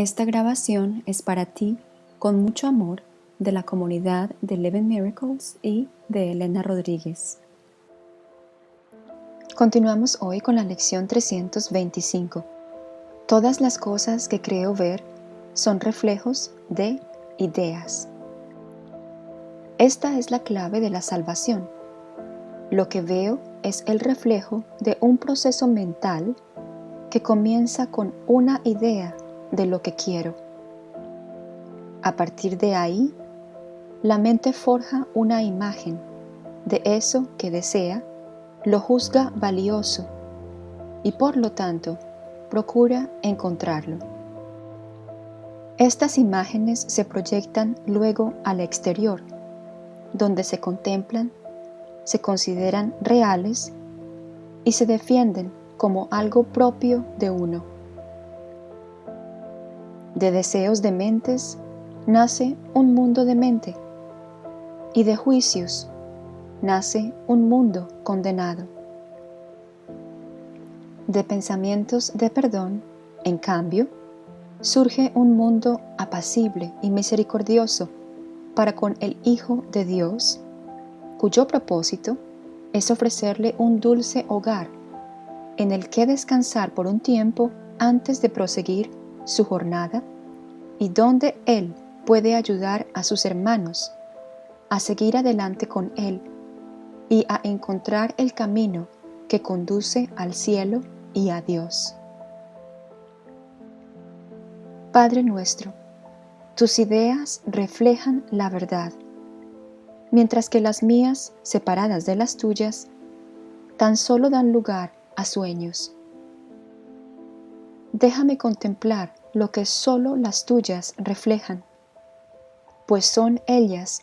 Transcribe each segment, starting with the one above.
Esta grabación es para ti, con mucho amor, de la comunidad de Eleven Miracles y de Elena Rodríguez. Continuamos hoy con la lección 325. Todas las cosas que creo ver son reflejos de ideas. Esta es la clave de la salvación. Lo que veo es el reflejo de un proceso mental que comienza con una idea de lo que quiero. A partir de ahí, la mente forja una imagen de eso que desea, lo juzga valioso y por lo tanto procura encontrarlo. Estas imágenes se proyectan luego al exterior, donde se contemplan, se consideran reales y se defienden como algo propio de uno. De deseos de mentes nace un mundo de mente y de juicios nace un mundo condenado. De pensamientos de perdón, en cambio, surge un mundo apacible y misericordioso para con el Hijo de Dios, cuyo propósito es ofrecerle un dulce hogar en el que descansar por un tiempo antes de proseguir su jornada y donde Él puede ayudar a sus hermanos a seguir adelante con Él y a encontrar el camino que conduce al cielo y a Dios. Padre nuestro, tus ideas reflejan la verdad, mientras que las mías, separadas de las tuyas, tan solo dan lugar a sueños. Déjame contemplar lo que solo las tuyas reflejan, pues son ellas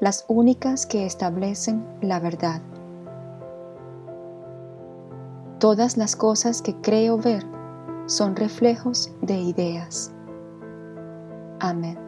las únicas que establecen la verdad. Todas las cosas que creo ver son reflejos de ideas. Amén.